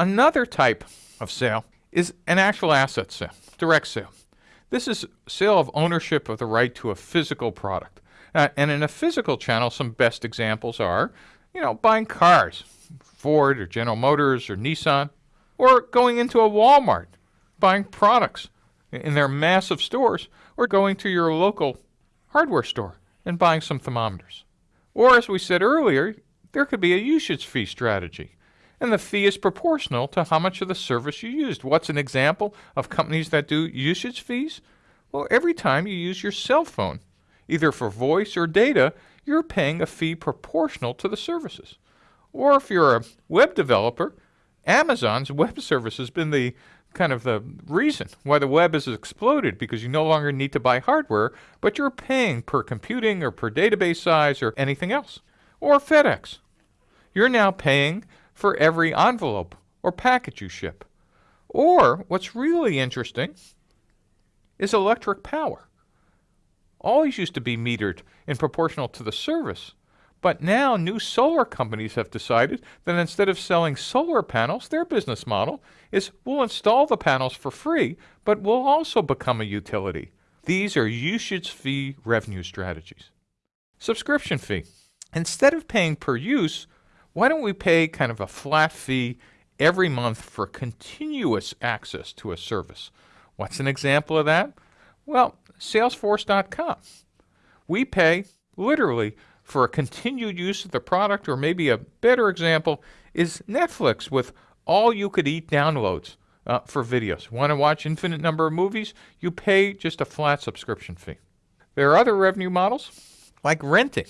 Another type of sale is an actual asset sale, direct sale. This is sale of ownership of the right to a physical product. Uh, and in a physical channel, some best examples are, you know, buying cars, Ford or General Motors or Nissan, or going into a Walmart, buying products in their massive stores, or going to your local hardware store and buying some thermometers. Or, as we said earlier, there could be a usage fee strategy. And the fee is proportional to how much of the service you used. What's an example of companies that do usage fees? Well, every time you use your cell phone, either for voice or data, you're paying a fee proportional to the services. Or if you're a web developer, Amazon's web service has been the kind of the reason why the web has exploded because you no longer need to buy hardware, but you're paying per computing or per database size or anything else. Or FedEx. You're now paying for every envelope or package you ship. Or what's really interesting is electric power. Always used to be metered in proportional to the service. But now new solar companies have decided that instead of selling solar panels, their business model is we'll install the panels for free, but we'll also become a utility. These are usage fee revenue strategies. Subscription fee. Instead of paying per use, why don't we pay kind of a flat fee every month for continuous access to a service? What's an example of that? Well, Salesforce.com. We pay literally for a continued use of the product, or maybe a better example is Netflix with all you could eat downloads uh, for videos. Want to watch infinite number of movies? You pay just a flat subscription fee. There are other revenue models like renting.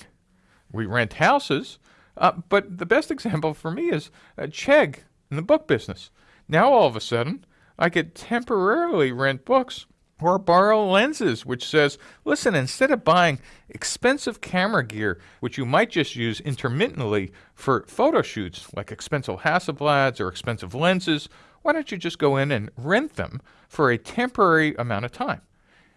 We rent houses, uh, but the best example for me is uh, Chegg in the book business. Now all of a sudden, I could temporarily rent books or BorrowLenses, which says, listen, instead of buying expensive camera gear, which you might just use intermittently for photo shoots, like expensive Hasselblads or expensive lenses, why don't you just go in and rent them for a temporary amount of time?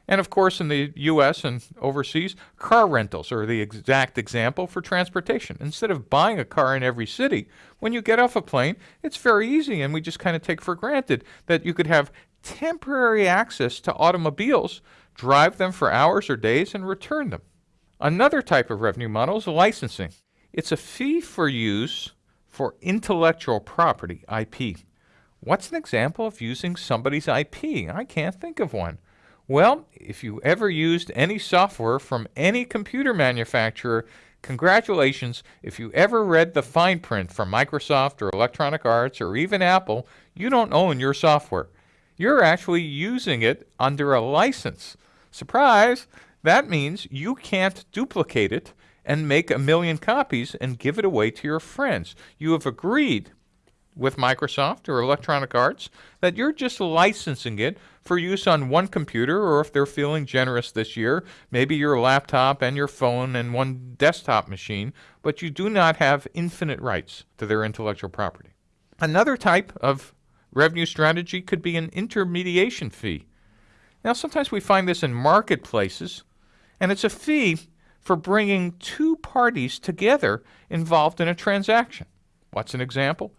And of course, in the US and overseas, car rentals are the exact example for transportation. Instead of buying a car in every city, when you get off a plane, it's very easy, and we just kind of take for granted that you could have temporary access to automobiles, drive them for hours or days, and return them. Another type of revenue model is licensing. It's a fee for use for intellectual property, IP. What's an example of using somebody's IP? I can't think of one. Well, if you ever used any software from any computer manufacturer, congratulations. If you ever read the fine print from Microsoft or Electronic Arts or even Apple, you don't own your software you're actually using it under a license. Surprise! That means you can't duplicate it and make a million copies and give it away to your friends. You have agreed with Microsoft or Electronic Arts that you're just licensing it for use on one computer or if they're feeling generous this year, maybe your laptop and your phone and one desktop machine, but you do not have infinite rights to their intellectual property. Another type of Revenue strategy could be an intermediation fee. Now, sometimes we find this in marketplaces, and it's a fee for bringing two parties together involved in a transaction. What's an example?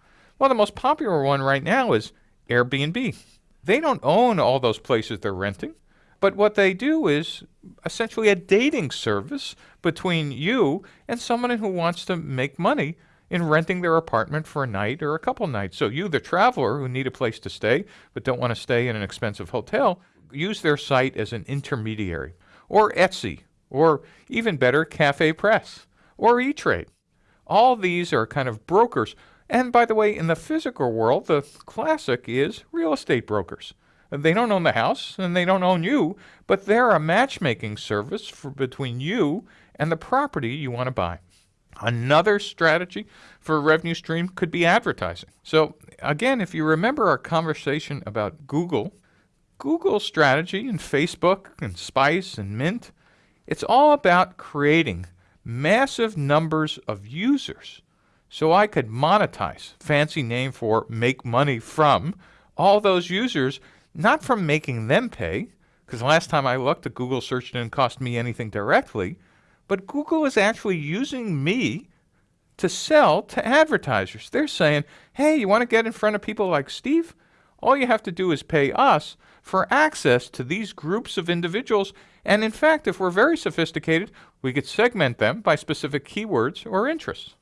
Well, the most popular one right now is Airbnb. They don't own all those places they're renting, but what they do is essentially a dating service between you and someone who wants to make money in renting their apartment for a night or a couple nights. So you, the traveler who need a place to stay but don't want to stay in an expensive hotel, use their site as an intermediary. Or Etsy, or even better, Cafe Press, or E-Trade. All these are kind of brokers. And by the way, in the physical world, the classic is real estate brokers. They don't own the house and they don't own you, but they're a matchmaking service for between you and the property you want to buy. Another strategy for a revenue stream could be advertising. So again, if you remember our conversation about Google, Google's strategy and Facebook and Spice and Mint, it's all about creating massive numbers of users so I could monetize, fancy name for make money from, all those users, not from making them pay, because last time I looked, the Google search didn't cost me anything directly, but Google is actually using me to sell to advertisers. They're saying, hey, you want to get in front of people like Steve? All you have to do is pay us for access to these groups of individuals. And in fact, if we're very sophisticated, we could segment them by specific keywords or interests.